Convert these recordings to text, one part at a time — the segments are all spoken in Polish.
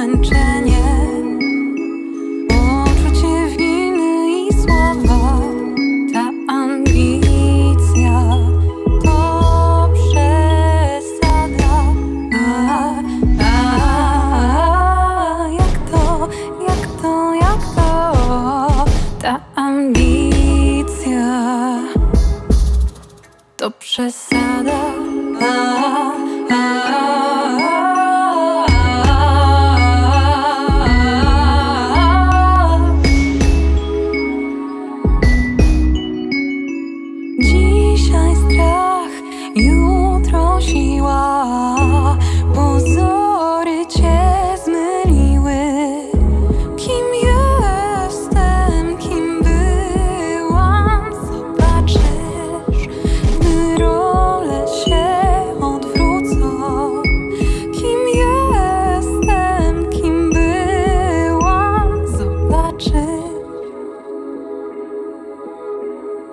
zmęczenie. Poczucie winy i sława Ta ambicja To przesada. A, a, Jak to, jak to, jak to? Ta ambicja To przesada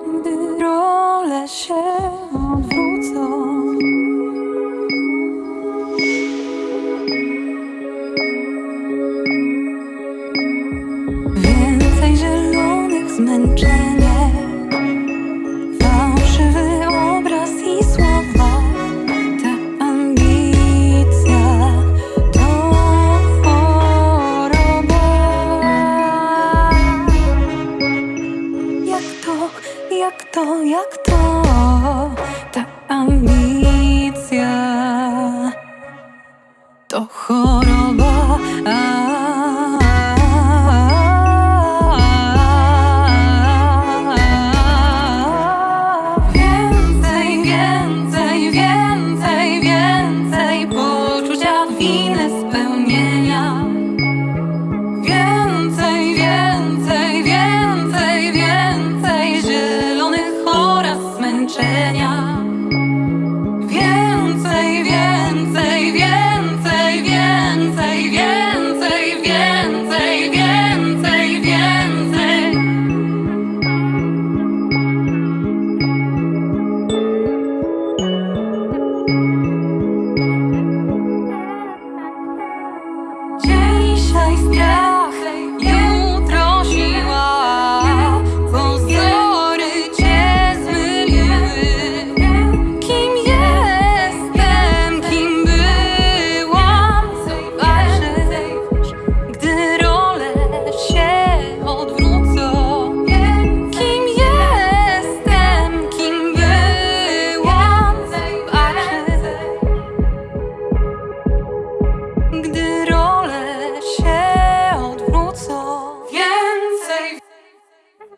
Gdy role się odwrócą. Więcej zielonych zmęczenie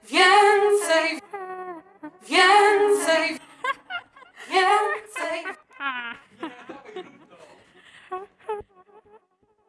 więcej, więcej.